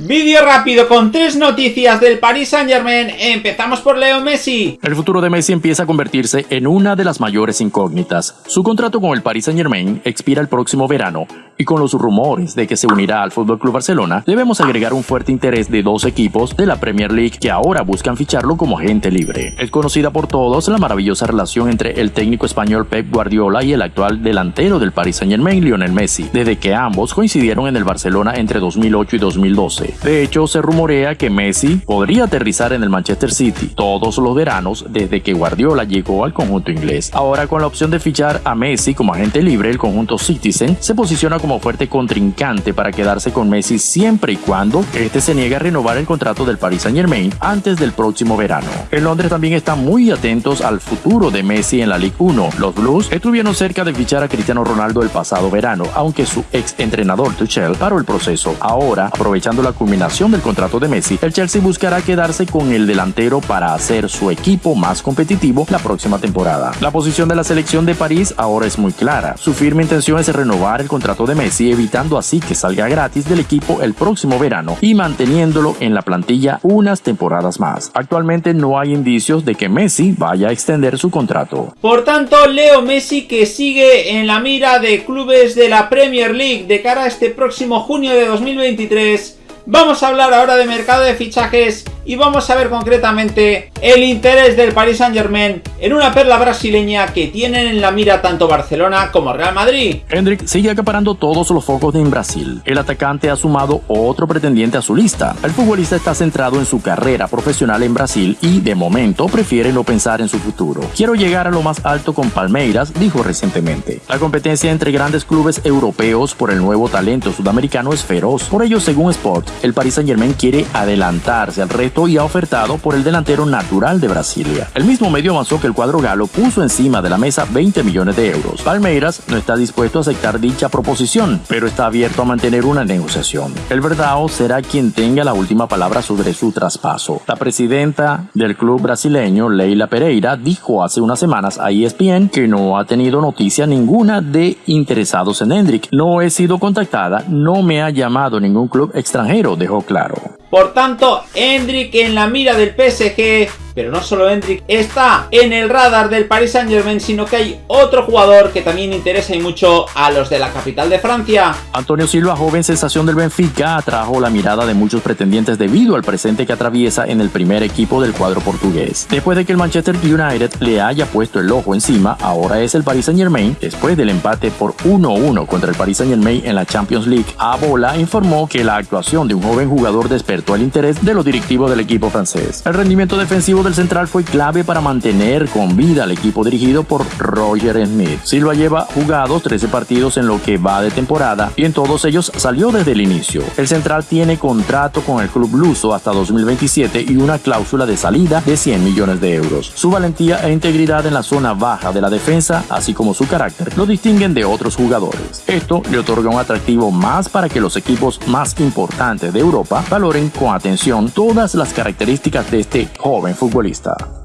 Vídeo rápido con tres noticias del Paris Saint Germain. Empezamos por Leo Messi. El futuro de Messi empieza a convertirse en una de las mayores incógnitas. Su contrato con el Paris Saint Germain expira el próximo verano y con los rumores de que se unirá al FC Barcelona, debemos agregar un fuerte interés de dos equipos de la Premier League que ahora buscan ficharlo como agente libre. Es conocida por todos la maravillosa relación entre el técnico español Pep Guardiola y el actual delantero del Paris Saint Germain, Lionel Messi, desde que ambos coincidieron en el Barcelona entre 2008 y 2012. De hecho, se rumorea que Messi podría aterrizar en el Manchester City todos los veranos desde que Guardiola llegó al conjunto inglés. Ahora con la opción de fichar a Messi como agente libre, el conjunto Citizen se posiciona como fuerte contrincante para quedarse con Messi siempre y cuando este se niegue a renovar el contrato del Paris Saint Germain antes del próximo verano. En Londres también están muy atentos al futuro de Messi en la Ligue 1. Los Blues estuvieron cerca de fichar a Cristiano Ronaldo el pasado verano, aunque su ex entrenador Tuchel paró el proceso. Ahora, aprovechando la culminación del contrato de Messi, el Chelsea buscará quedarse con el delantero para hacer su equipo más competitivo la próxima temporada. La posición de la selección de París ahora es muy clara. Su firme intención es renovar el contrato de Messi, evitando así que salga gratis del equipo el próximo verano y manteniéndolo en la plantilla unas temporadas más. Actualmente no hay indicios de que Messi vaya a extender su contrato. Por tanto, Leo Messi que sigue en la mira de clubes de la Premier League de cara a este próximo junio de 2023 Vamos a hablar ahora de mercado de fichajes y vamos a ver concretamente el interés del Paris Saint Germain en una perla brasileña que tienen en la mira tanto Barcelona como Real Madrid. Hendrik sigue acaparando todos los focos en Brasil. El atacante ha sumado otro pretendiente a su lista. El futbolista está centrado en su carrera profesional en Brasil y de momento prefiere no pensar en su futuro. Quiero llegar a lo más alto con Palmeiras, dijo recientemente. La competencia entre grandes clubes europeos por el nuevo talento sudamericano es feroz. Por ello, según Sport, el Paris Saint Germain quiere adelantarse al reto y ha ofertado por el delantero natural de Brasilia. El mismo medio avanzó que el cuadro galo puso encima de la mesa 20 millones de euros. Palmeiras no está dispuesto a aceptar dicha proposición, pero está abierto a mantener una negociación. El Verdao será quien tenga la última palabra sobre su traspaso. La presidenta del club brasileño, Leila Pereira, dijo hace unas semanas a ESPN que no ha tenido noticia ninguna de interesados en Hendrik. No he sido contactada, no me ha llamado ningún club extranjero dejó claro. Por tanto, Hendrik en la mira del PSG pero no solo Hendrik está en el radar del Paris Saint Germain, sino que hay otro jugador que también interesa y mucho a los de la capital de Francia. Antonio Silva, joven sensación del Benfica, atrajo la mirada de muchos pretendientes debido al presente que atraviesa en el primer equipo del cuadro portugués. Después de que el Manchester United le haya puesto el ojo encima, ahora es el Paris Saint Germain, después del empate por 1-1 contra el Paris Saint Germain en la Champions League. A Bola informó que la actuación de un joven jugador despertó el interés de los directivos del equipo francés. El rendimiento defensivo de el central fue clave para mantener con vida al equipo dirigido por Roger Smith. Silva lleva jugados 13 partidos en lo que va de temporada y en todos ellos salió desde el inicio. El central tiene contrato con el club luso hasta 2027 y una cláusula de salida de 100 millones de euros. Su valentía e integridad en la zona baja de la defensa, así como su carácter, lo distinguen de otros jugadores. Esto le otorga un atractivo más para que los equipos más importantes de Europa valoren con atención todas las características de este joven futbolista futbolista.